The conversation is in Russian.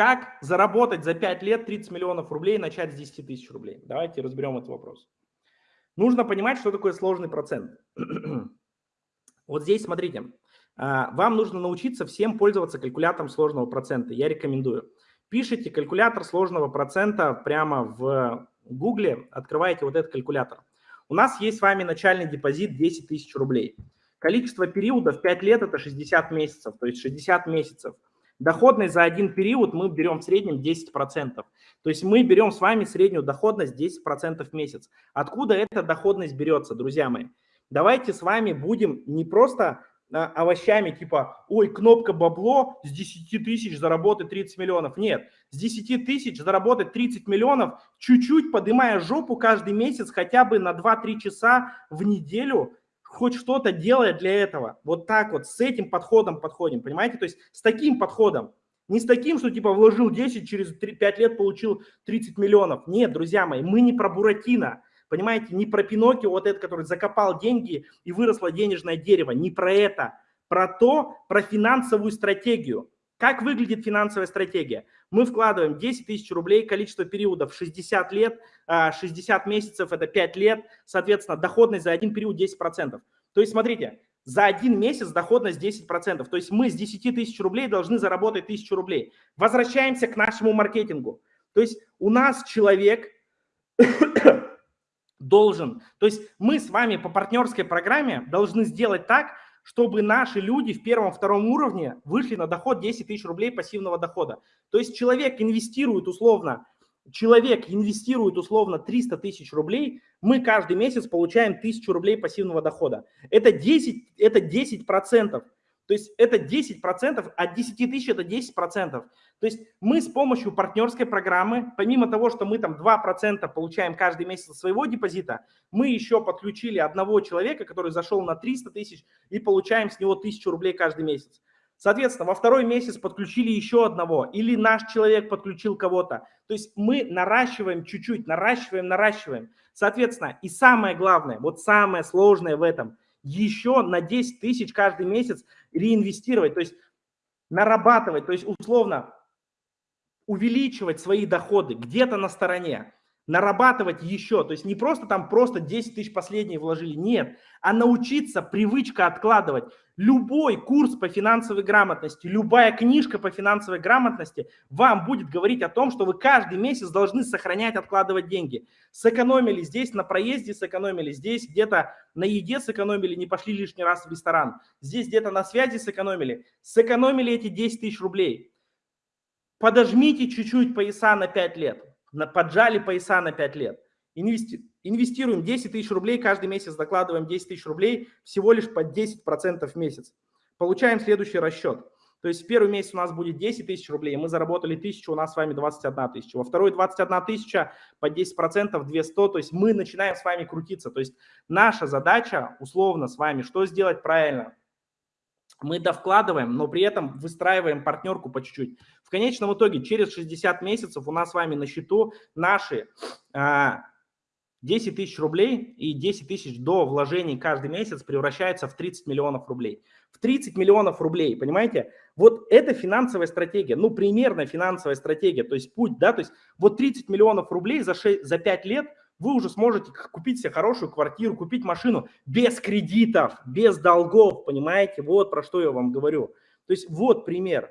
Как заработать за 5 лет 30 миллионов рублей и начать с 10 тысяч рублей? Давайте разберем этот вопрос. Нужно понимать, что такое сложный процент. вот здесь смотрите. А, вам нужно научиться всем пользоваться калькулятором сложного процента. Я рекомендую. Пишите калькулятор сложного процента прямо в Гугле, открываете вот этот калькулятор. У нас есть с вами начальный депозит 10 тысяч рублей. Количество периодов 5 лет – это 60 месяцев, то есть 60 месяцев. Доходность за один период мы берем в среднем 10%. То есть мы берем с вами среднюю доходность 10% в месяц. Откуда эта доходность берется, друзья мои? Давайте с вами будем не просто а, овощами типа, ой, кнопка бабло, с 10 тысяч заработать 30 миллионов. Нет, с 10 тысяч заработать 30 миллионов, чуть-чуть поднимая жопу каждый месяц хотя бы на 2-3 часа в неделю, хоть что-то делая для этого. Вот так вот, с этим подходом подходим, понимаете? То есть с таким подходом. Не с таким, что типа вложил 10, через 3, 5 лет получил 30 миллионов. Нет, друзья мои, мы не про Буратино. Понимаете, не про Пиноккио, вот этот, который закопал деньги и выросло денежное дерево, не про это, про то, про финансовую стратегию. Как выглядит финансовая стратегия? Мы вкладываем 10 тысяч рублей, количество периодов 60 лет, 60 а, месяцев – это 5 лет, соответственно, доходность за один период 10%. То есть, смотрите, за один месяц доходность 10%. То есть мы с 10 тысяч рублей должны заработать 1000 рублей. Возвращаемся к нашему маркетингу. То есть у нас человек должен. То есть мы с вами по партнерской программе должны сделать так, чтобы наши люди в первом-втором уровне вышли на доход 10 тысяч рублей пассивного дохода. То есть человек инвестирует условно, человек инвестирует условно 300 тысяч рублей, мы каждый месяц получаем 1000 рублей пассивного дохода. Это 10, это 10 процентов. То есть это 10%, от 10 тысяч это 10%. То есть мы с помощью партнерской программы, помимо того, что мы там 2% получаем каждый месяц своего депозита, мы еще подключили одного человека, который зашел на 300 тысяч и получаем с него 1000 рублей каждый месяц. Соответственно, во второй месяц подключили еще одного, или наш человек подключил кого-то. То есть мы наращиваем чуть-чуть, наращиваем, наращиваем. Соответственно, и самое главное, вот самое сложное в этом – еще на 10 тысяч каждый месяц реинвестировать, то есть нарабатывать, то есть условно увеличивать свои доходы где-то на стороне нарабатывать еще, то есть не просто там просто 10 тысяч последние вложили, нет, а научиться привычка откладывать. Любой курс по финансовой грамотности, любая книжка по финансовой грамотности вам будет говорить о том, что вы каждый месяц должны сохранять, откладывать деньги. Сэкономили здесь на проезде, сэкономили здесь где-то на еде сэкономили, не пошли лишний раз в ресторан. Здесь где-то на связи сэкономили. Сэкономили эти 10 тысяч рублей. Подожмите чуть-чуть пояса на 5 лет поджали пояса на 5 лет. Инвести, инвестируем 10 тысяч рублей, каждый месяц докладываем 10 тысяч рублей, всего лишь под 10% в месяц. Получаем следующий расчет. То есть в первый месяц у нас будет 10 тысяч рублей, мы заработали 1000, у нас с вами 21 тысяча. Во второй 21 тысяча по 10%, 200, то есть мы начинаем с вами крутиться. То есть наша задача условно с вами, что сделать правильно? Мы довкладываем, но при этом выстраиваем партнерку по чуть-чуть. В конечном итоге через 60 месяцев у нас с вами на счету наши а, 10 тысяч рублей и 10 тысяч до вложений каждый месяц превращаются в 30 миллионов рублей. В 30 миллионов рублей, понимаете? Вот это финансовая стратегия, ну примерно финансовая стратегия, то есть путь, да, то есть вот 30 миллионов рублей за, 6, за 5 лет – вы уже сможете купить себе хорошую квартиру, купить машину без кредитов, без долгов, понимаете? Вот про что я вам говорю. То есть вот пример.